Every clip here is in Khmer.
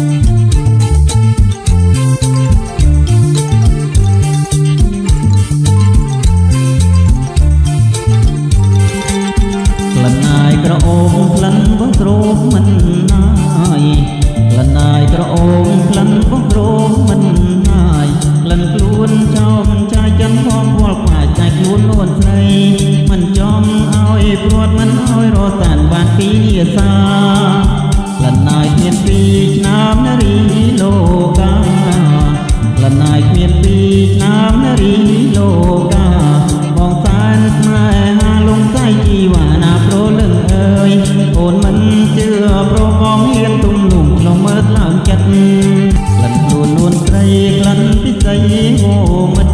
ក្លិនអាយក្រអូបក្លិនបងទ្រោមមិនណាយក្លិនអាយក្រអូបក្លិនបងទ្រោមមិនណាយក្លិនខ្លួនចោមចាយចិនផងវល់ខ្វាយចាយខ្លួននួនស្រីមិនចំឲ្យព្រាត់មិនឲ្យរសានបានពីនាសាក្លិនអាយគ្មានពីឆ្នាំនារីលោកាក្លិនអាយគ្មានពីឆ្នាំនារីលោកាបងសានស្នេហាលងសៃជីវាណាប្រលឹងអើយអូនមិនជឿប្របងហ៊ានទុំលំក្នុងមើលឡើងចិត្តក្លិនខ្លួននួនស្រីក្លិនពិសីហូមិត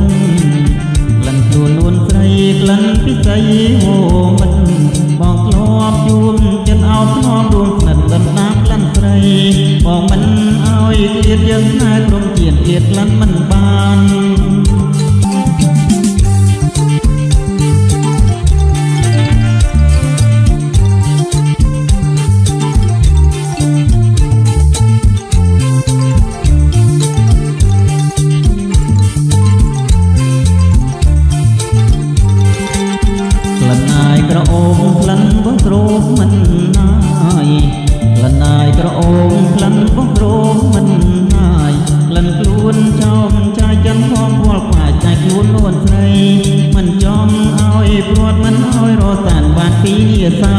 ក្លិនខ្លួននួនស្រីក្លិនពិសីហូមិតបង យឃ្លាតយើងស្នេហ៍ព្រមជាតិឃ្លាតក្លិនមិនបាន ខ្លួននួនស្រីមិនចំឲ្យព្រាត់មិនឲ្យរសានបានពីនាសា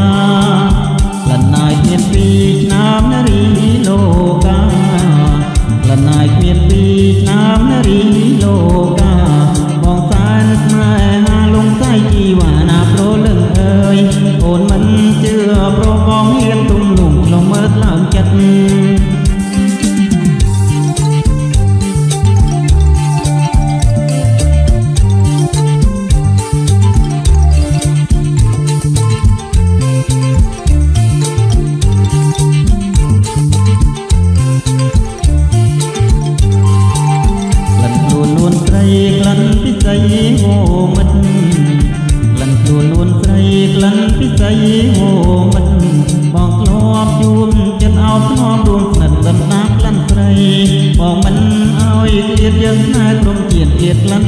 ក្លិនអាយគ្មានពីឆ្នាំនារីលោកាក្លិនអាយគ្មានពីឆ្នាំនារីលោកាបងសានស្នេហាលងសៃជីវាណាប្រលឹងអើយអូនមិនជឿប្របងហ៊ានទុំលំក្នុងមើលឡើងចិត្ត មិត្តក្លិនជួលលួនស្រីក្លិនពិសីវមិត្តបងធ្លាប់ជួនចិត្តអោបធ្លាប់រួមស្និទ្ធដណ្ដើមក្លិនស្រីបងមិនអោយទៀតយើងស្នេហ៍ព្រមជាតិជាតិក្លិន